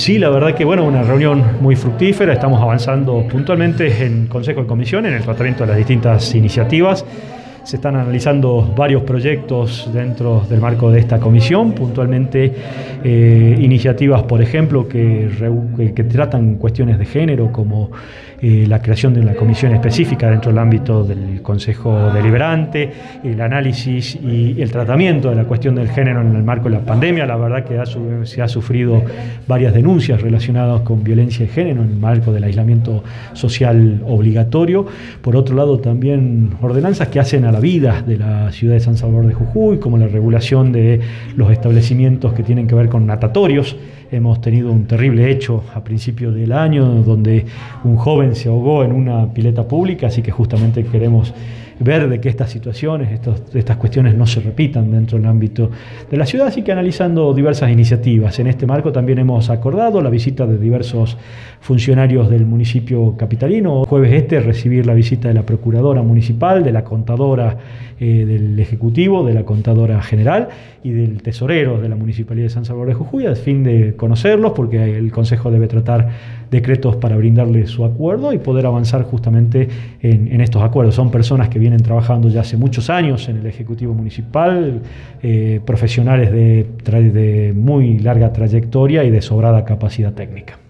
Sí, la verdad que bueno, una reunión muy fructífera, estamos avanzando puntualmente en Consejo de Comisión en el tratamiento de las distintas iniciativas. Se están analizando varios proyectos dentro del marco de esta comisión, puntualmente eh, iniciativas, por ejemplo, que, tratan cuestiones de género, como eh, la creación de una comisión específica dentro del ámbito del Consejo Deliberante, el análisis y el tratamiento de la cuestión del género en el marco de la pandemia. La verdad que se ha sufrido varias denuncias relacionadas con violencia de género en el marco del aislamiento social obligatorio. Por otro lado, también ordenanzas que hacen a vida de la ciudad de San Salvador de Jujuy, como la regulación de los establecimientos que tienen que ver con natatorios. Hemos tenido un terrible hecho a principio del año donde un joven se ahogó en una pileta pública, así que justamente queremos ver de que estas situaciones, estos, estas cuestiones no se repitan dentro del ámbito de la ciudad, así que analizando diversas iniciativas. En este marco también hemos acordado la visita de diversos funcionarios del municipio capitalino. Jueves este recibir la visita de la Procuradora Municipal, de la Contadora eh, del Ejecutivo, de la Contadora General y del Tesorero de la Municipalidad de San Salvador de Jujuy, a fin de conocerlos, porque el Consejo debe tratar decretos para brindarle su acuerdo y poder avanzar justamente en, estos acuerdos. Son personas que vienen trabajando ya hace muchos años en el Ejecutivo Municipal, eh, profesionales de muy larga trayectoria y de sobrada capacidad técnica.